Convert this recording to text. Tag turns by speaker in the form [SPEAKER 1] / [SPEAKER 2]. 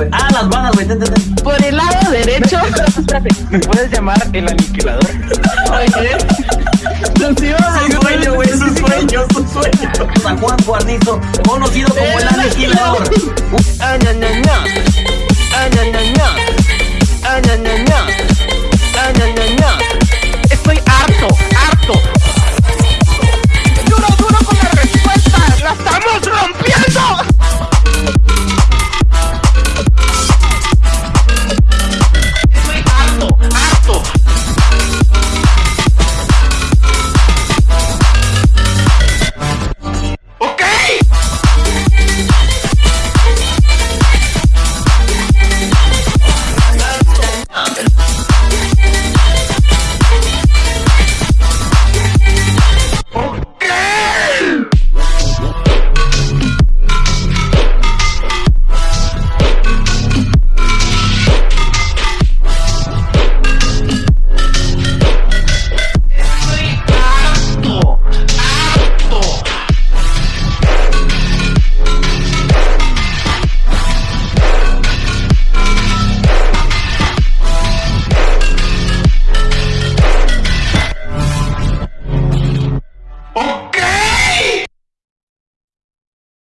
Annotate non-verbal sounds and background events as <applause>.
[SPEAKER 1] güey.
[SPEAKER 2] Ah, las balas, güey.
[SPEAKER 3] Por el lado derecho. <laughs>
[SPEAKER 1] ¿Me puedes llamar el aniquilador?
[SPEAKER 3] Oye. Nos íbamos a
[SPEAKER 2] Su sueño, güey, su sueño, su sueño. San Juan Guarnizo, conocido como el aniquilador.
[SPEAKER 1] Ah, no, no, no.